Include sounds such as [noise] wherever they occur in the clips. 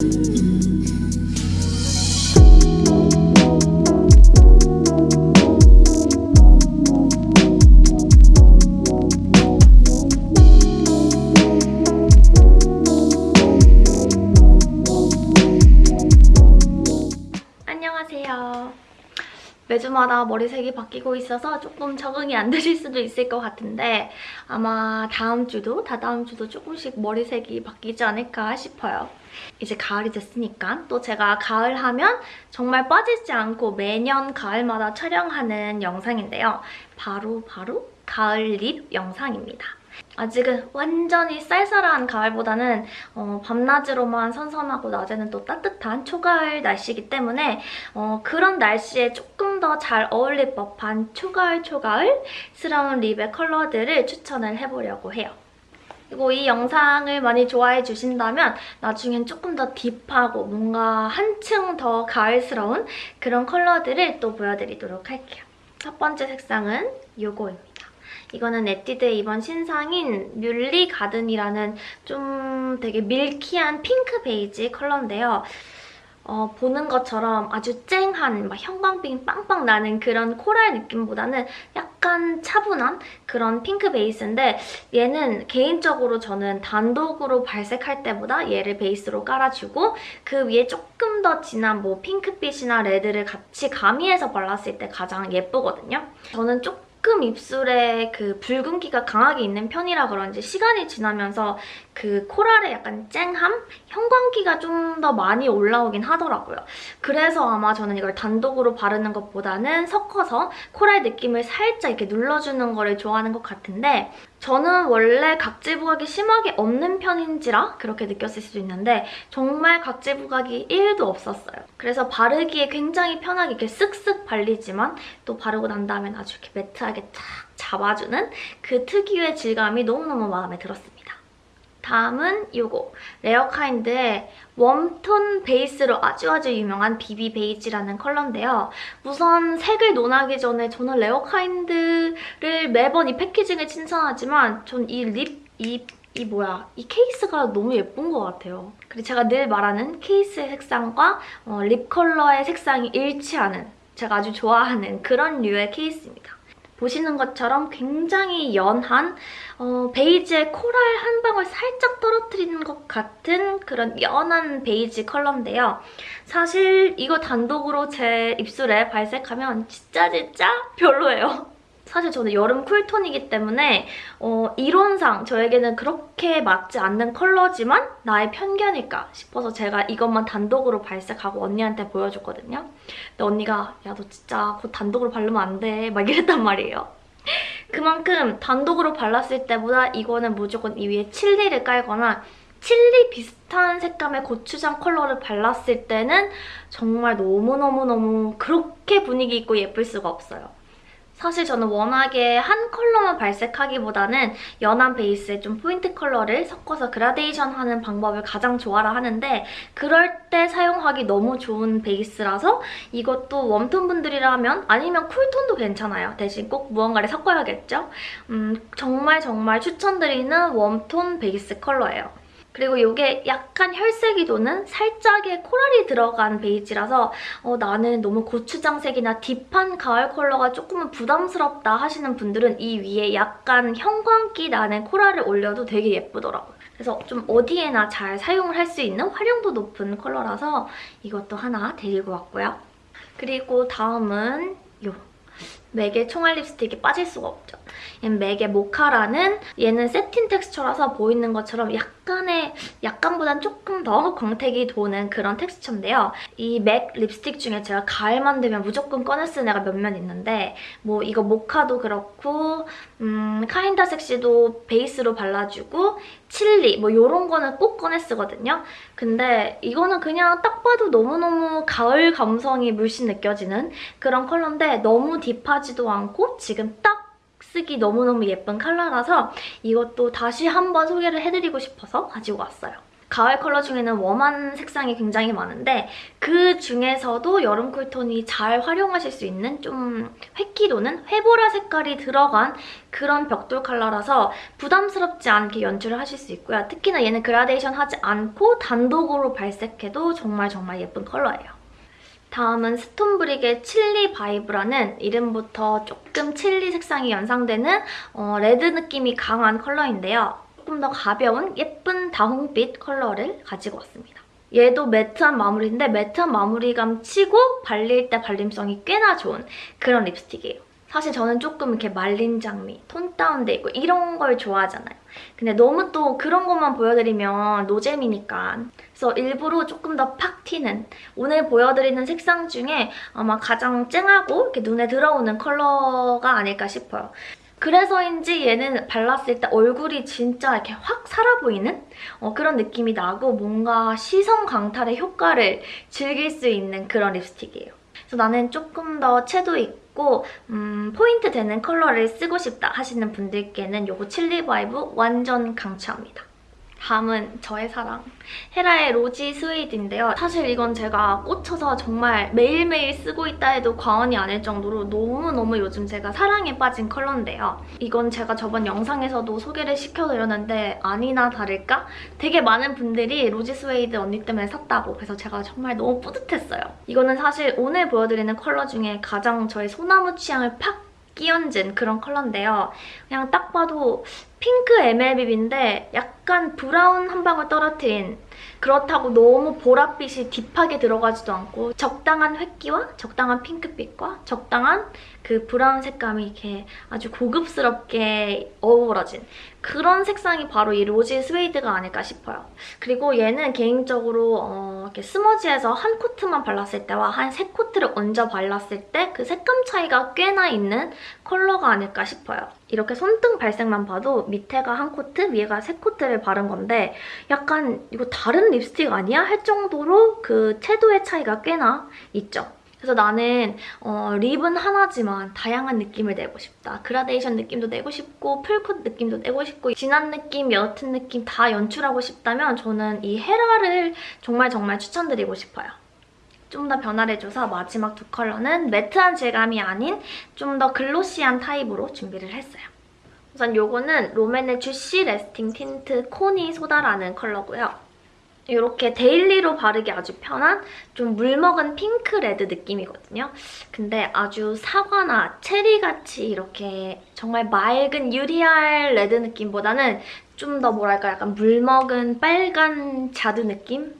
안 매주마다 머리색이 바뀌고 있어서 조금 적응이 안 되실 수도 있을 것 같은데 아마 다음 주도 다다음 주도 조금씩 머리색이 바뀌지 않을까 싶어요. 이제 가을이 됐으니까 또 제가 가을 하면 정말 빠지지 않고 매년 가을마다 촬영하는 영상인데요. 바로 바로 가을 립 영상입니다. 아직은 완전히 쌀쌀한 가을보다는 어, 밤낮으로만 선선하고 낮에는 또 따뜻한 초가을 날씨이기 때문에 어, 그런 날씨에 조금 더 잘 어울릴 법한 초가을 초가을스러운 립의 컬러들을 추천을 해보려고 해요. 그리고 이 영상을 많이 좋아해 주신다면 나중엔 조금 더 deep하고 뭔가 한층 더 가을스러운 그런 컬러들을 또 보여드리도록 할게요. 첫 번째 색상은 이거입니다. 이거는 에뛰드의 이번 신상인 뮬리 가든이라는 좀 되게 milky한 핑크 베이지 컬러인데요. 어, 보는 것처럼 아주 쨍한 막 형광빛 빵빵 나는 그런 coral 느낌보다는 약간 차분한 그런 핑크 베이스인데 얘는 개인적으로 저는 단독으로 발색할 때보다 얘를 베이스로 깔아주고 그 위에 조금 더 진한 뭐 핑크빛이나 레드를 같이 가미해서 발랐을 때 가장 예쁘거든요. 저는 조금 조금 입술에 그 붉은기가 강하게 있는 편이라 그런지 시간이 지나면서 그 코랄의 약간 쨍함? 형광기가 좀 더 많이 올라오긴 하더라고요. 그래서 아마 저는 이걸 단독으로 바르는 것보다는 섞어서 코랄 느낌을 살짝 이렇게 눌러주는 거를 좋아하는 것 같은데 저는 원래 각질 부각이 심하게 없는 편인지라 그렇게 느꼈을 수도 있는데 정말 각질 부각이 1도 없었어요. 그래서 바르기에 굉장히 편하게 이렇게 쓱쓱 발리지만 또 바르고 난 다음엔 아주 이렇게 매트하게 탁 잡아주는 그 특유의 질감이 너무너무 마음에 들었습니다. 다음은 이거 레어카인드의 warm tone 베이스로 아주 아주 유명한 비비 베이지라는 컬러인데요. 우선 색을 논하기 전에 저는 레어카인드를 매번 이 packaging을 칭찬하지만 전 이 lip, 이, 이 뭐야, 이 케이스가 너무 예쁜 것 같아요. 그리고 제가 늘 말하는 케이스의 색상과 어, lip 컬러의 색상이 일치하는 제가 아주 좋아하는 그런 류의 케이스입니다. 보시는 것처럼 굉장히 연한 어, 베이지에 coral 한 방울 살짝 떨어뜨리는 것 같은 그런 연한 베이지 컬러인데요. 사실 이거 단독으로 제 입술에 발색하면 진짜 진짜 별로예요. 사실 저는 여름 cool tone이기 때문에 어, 이론상 저에게는 그렇게 맞지 않는 컬러지만 나의 편견일까 싶어서 제가 이것만 단독으로 발색하고 언니한테 보여줬거든요. 근데 언니가 야 너 진짜 그거 단독으로 바르면 안 돼 막 이랬단 말이에요. [laughs] 그만큼 단독으로 발랐을 때보다 이거는 무조건 이 위에 칠리를 깔거나 칠리 비슷한 색감의 고추장 컬러를 발랐을 때는 정말 너무너무너무 그렇게 분위기 있고 예쁠 수가 없어요. 사실 저는 워낙에 한 컬러만 발색하기보다는 연한 베이스에 좀 포인트 컬러를 섞어서 그라데이션 하는 방법을 가장 좋아라 하는데 그럴 때 사용하기 너무 좋은 베이스라서 이것도 warm tone 분들이라면 아니면 cool tone도 괜찮아요. 대신 꼭 무언가를 섞어야겠죠? 음, 정말 정말 추천드리는 warm tone 베이스 컬러예요. 그리고 이게 약간 혈색이 도는 살짝의 coral이 들어간 베이지라서 어, 나는 너무 고추장색이나 deep한 가을 컬러가 조금은 부담스럽다 하시는 분들은 이 위에 약간 형광기 나는 coral을 올려도 되게 예쁘더라고요. 그래서 좀 어디에나 잘 사용을 할 수 있는 활용도 높은 컬러라서 이것도 하나 데리고 왔고요. 그리고 다음은 요 맥의 총알 립스틱이 빠질 수가 없죠. 얘는 맥의 모카라는 얘는 세틴 텍스처라서 보이는 것처럼 약간의 약간보단 조금 더 광택이 도는 그런 텍스처인데요. 이 맥 립스틱 중에 제가 가을만 되면 무조건 꺼내 쓰는 애가 몇몇 있는데 뭐 이거 모카도 그렇고 음, 카인다 섹시도 베이스로 발라주고 칠리 뭐 이런 거는 꼭 꺼내 쓰거든요. 근데 이거는 그냥 딱 봐도 너무너무 가을 감성이 물씬 느껴지는 그런 컬러인데 너무 딥하지도 않고 지금 딱 쓰기 너무너무 예쁜 컬러라서 이것도 다시 한번 소개를 해드리고 싶어서 가지고 왔어요. 가을 컬러 중에는 웜한 색상이 굉장히 많은데 그 중에서도 여름 쿨톤이 잘 활용하실 수 있는 좀 획기 도는 회보라 색깔이 들어간 그런 벽돌 컬러라서 부담스럽지 않게 연출을 하실 수 있고요. 특히나 얘는 그라데이션 하지 않고 단독으로 발색해도 정말 정말 예쁜 컬러예요. 다음은 스톤브릭의 칠리 바이브라는 이름부터 조금 칠리 색상이 연상되는 어, 레드 느낌이 강한 컬러인데요. 조금 더 가벼운 예쁜 다홍빛 컬러를 가지고 왔습니다. 얘도 matte한 마무리인데 matte한 마무리감 치고 발릴 때 발림성이 꽤나 좋은 그런 립스틱이에요. 사실 저는 조금 이렇게 말린 장미, 톤 다운돼 있고 이런 걸 좋아하잖아요. 근데 너무 또 그런 것만 보여드리면 노잼이니까 그래서 일부러 조금 더 팍 튀는 오늘 보여드리는 색상 중에 아마 가장 쨍하고 이렇게 눈에 들어오는 컬러가 아닐까 싶어요. 그래서인지 얘는 발랐을 때 얼굴이 진짜 이렇게 확 살아 보이는 어, 그런 느낌이 나고 뭔가 시선 강탈의 효과를 즐길 수 있는 그런 립스틱이에요. 그래서 나는 조금 더 채도 있고 음, 포인트 되는 컬러를 쓰고 싶다 하시는 분들께는 이거 칠리 바이브 완전 강추합니다. 다음은 저의 사랑 헤라의 로지 스웨이드인데요. 사실 이건 제가 꽂혀서 정말 매일매일 쓰고 있다 해도 과언이 아닐 정도로 너무너무 요즘 제가 사랑에 빠진 컬러인데요. 이건 제가 저번 영상에서도 소개를 시켜드렸는데 아니나 다를까? 되게 많은 분들이 로지 스웨이드 언니 때문에 샀다고 그래서 제가 정말 너무 뿌듯했어요. 이거는 사실 오늘 보여드리는 컬러 중에 가장 저의 소나무 취향을 팍 끼얹은 그런 컬러인데요. 그냥 딱 봐도 핑크 MLBB인데 약간 브라운 한 방울 떨어뜨린 그렇다고 너무 보랏빛이 deep하게 들어가지도 않고 적당한 회기와 적당한 핑크빛과 적당한 그 브라운 색감이 이렇게 아주 고급스럽게 어우러진 그런 색상이 바로 이 로지 스웨이드가 아닐까 싶어요. 그리고 얘는 개인적으로 어, 이렇게 smudge에서 한 coat만 발랐을 때와 한 세 coat를 얹어 발랐을 때 그 색감 차이가 꽤나 있는 컬러가 아닐까 싶어요. 이렇게 손등 발색만 봐도 밑에가 한 코트, 위에가 세 coat를 바른 건데 약간 이거 다른 립스틱 아니야? 할 정도로 그 채도의 차이가 꽤나 있죠. 그래서 나는 어, lip은 하나지만 다양한 느낌을 내고 싶다. 그라데이션 느낌도 내고 싶고 full coat 느낌도 내고 싶고 진한 느낌, 옅은 느낌 다 연출하고 싶다면 저는 이 헤라를 정말 정말 추천드리고 싶어요. 좀 더 변화를 줘서 마지막 두 컬러는 matte한 질감이 아닌 좀 더 glossy한 타입으로 준비를 했어요. 우선 요거는 롬앤의 주시 레스팅 틴트 코니 소다라는 컬러고요. 이렇게 daily로 바르기 아주 편한 좀 물먹은 핑크 red 느낌이거든요. 근데 아주 사과나 체리같이 이렇게 정말 맑은 유리알 red 느낌보다는 좀 더 뭐랄까 약간 물먹은 빨간 자두 느낌?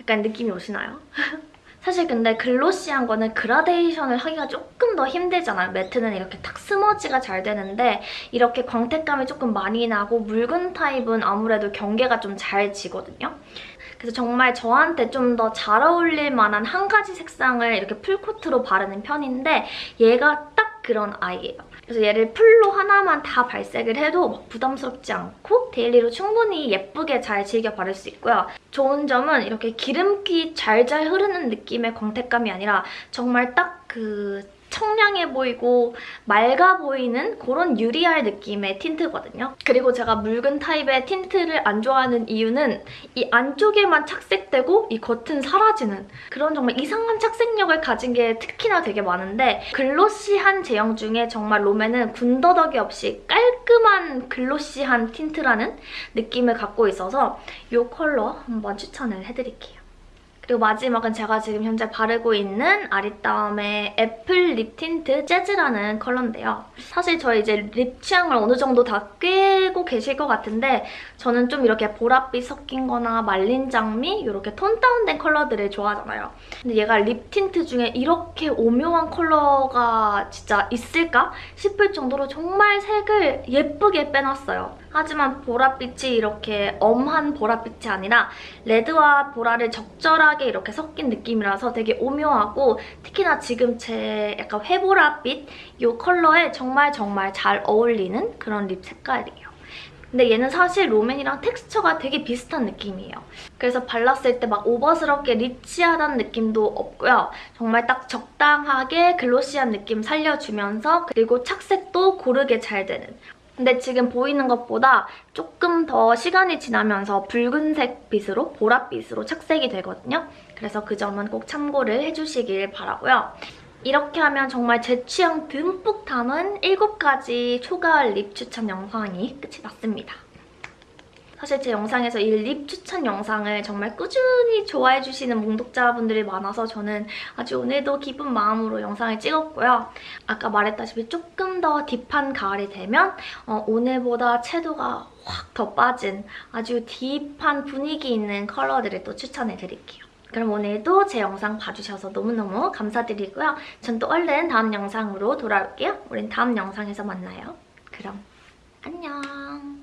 약간 느낌이 오시나요? [laughs] 사실 근데 glossy한 거는 그라데이션을 하기가 조금 더 힘들잖아요. matte는 이렇게 탁 smudge가 잘 되는데 이렇게 광택감이 조금 많이 나고 묽은 타입은 아무래도 경계가 좀 잘 지거든요. 그래서 정말 저한테 좀 더 잘 어울릴 만한 한 가지 색상을 이렇게 full coat로 바르는 편인데 얘가 딱 그런 아이예요. 그래서 얘를 full로 하나만 다 발색을 해도 막 부담스럽지 않고 daily로 충분히 예쁘게 잘 즐겨 바를 수 있고요. 좋은 점은 이렇게 기름기 잘잘 흐르는 느낌의 광택감이 아니라 정말 딱 그 청량해 보이고 맑아 보이는 그런 유리알 느낌의 tint거든요. 그리고 제가 묽은 타입의 tint를 안 좋아하는 이유는 이 안쪽에만 착색되고 이 겉은 사라지는 그런 정말 이상한 착색력을 가진 게 특히나 되게 많은데 glossy한 제형 중에 정말 롬앤은 군더더기 없이 깔끔한 glossy한 tint라는 느낌을 갖고 있어서 이 컬러 한번 추천을 해드릴게요. 그리고 마지막은 제가 지금 현재 바르고 있는 아리따움의 애플 립 틴트 재즈라는 컬러인데요. 사실 저 이제 lip 취향을 어느 정도 다 꿰고 계실 것 같은데 저는 좀 이렇게 보랏빛 섞인 거나 말린 장미 이렇게 톤 다운된 컬러들을 좋아하잖아요. 근데 얘가 lip tint 중에 이렇게 오묘한 컬러가 진짜 있을까 싶을 정도로 정말 색을 예쁘게 빼놨어요. 하지만 보랏빛이 이렇게 엄한 보랏빛이 아니라 레드와 보라를 적절하게 이렇게 섞인 느낌이라서 되게 오묘하고 특히나 지금 제 약간 회보랏빛 이 컬러에 정말 정말 잘 어울리는 그런 립 색깔이에요. 근데 얘는 사실 롬앤이랑 텍스처가 되게 비슷한 느낌이에요. 그래서 발랐을 때 막 오버스럽게 리치하다는 느낌도 없고요. 정말 딱 적당하게 글로시한 느낌 살려주면서 그리고 착색도 고르게 잘 되는 근데 지금 보이는 것보다 조금 더 시간이 지나면서 붉은색 빛으로 보랏빛으로 착색이 되거든요. 그래서 그 점은 꼭 참고를 해주시길 바라고요. 이렇게 하면 정말 제 취향 듬뿍 담은 7가지 초가을 립 추천 영상이 끝이 났습니다. 사실 제 영상에서 이 립 추천 영상을 정말 꾸준히 좋아해주시는 몽독자분들이 많아서 저는 아주 오늘도 기쁜 마음으로 영상을 찍었고요. 아까 말했다시피 조금 더 딥한 가을이 되면 어, 오늘보다 채도가 확 더 빠진 아주 딥한 분위기 있는 컬러들을 또 추천해드릴게요. 그럼 오늘도 제 영상 봐주셔서 너무너무 감사드리고요. 전 또 얼른 다음 영상으로 돌아올게요. 우린 다음 영상에서 만나요. 그럼 안녕.